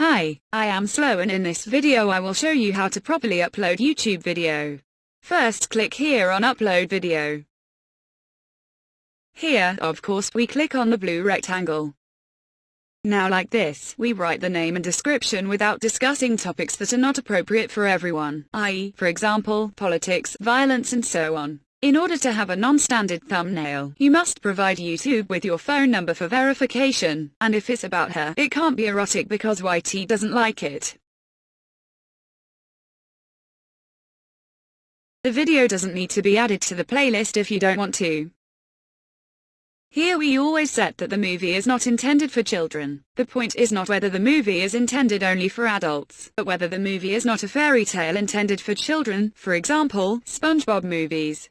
Hi, I am Slow and in this video I will show you how to properly upload YouTube video. First click here on upload video. Here, of course, we click on the blue rectangle. Now like this, we write the name and description without discussing topics that are not appropriate for everyone, i.e., for example, politics, violence and so on. In order to have a non-standard thumbnail, you must provide YouTube with your phone number for verification, and if it's about her, it can't be erotic because YT doesn't like it. The video doesn't need to be added to the playlist if you don't want to. Here we always set that the movie is not intended for children. The point is not whether the movie is intended only for adults, but whether the movie is not a fairy tale intended for children, for example, SpongeBob movies.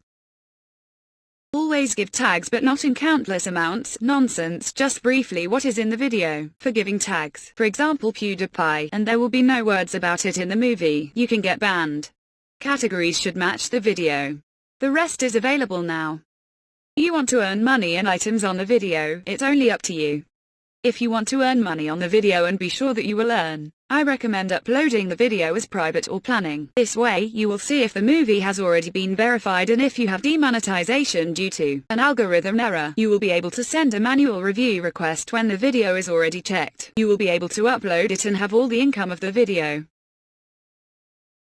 Always give tags but not in countless amounts, nonsense, just briefly what is in the video. For giving tags, for example PewDiePie, and there will be no words about it in the movie, you can get banned. Categories should match the video. The rest is available now. You want to earn money and items on the video, it's only up to you. If you want to earn money on the video and be sure that you will earn, I recommend uploading the video as private or planning. This way you will see if the movie has already been verified and if you have demonetization due to an algorithm error. You will be able to send a manual review request when the video is already checked. You will be able to upload it and have all the income of the video.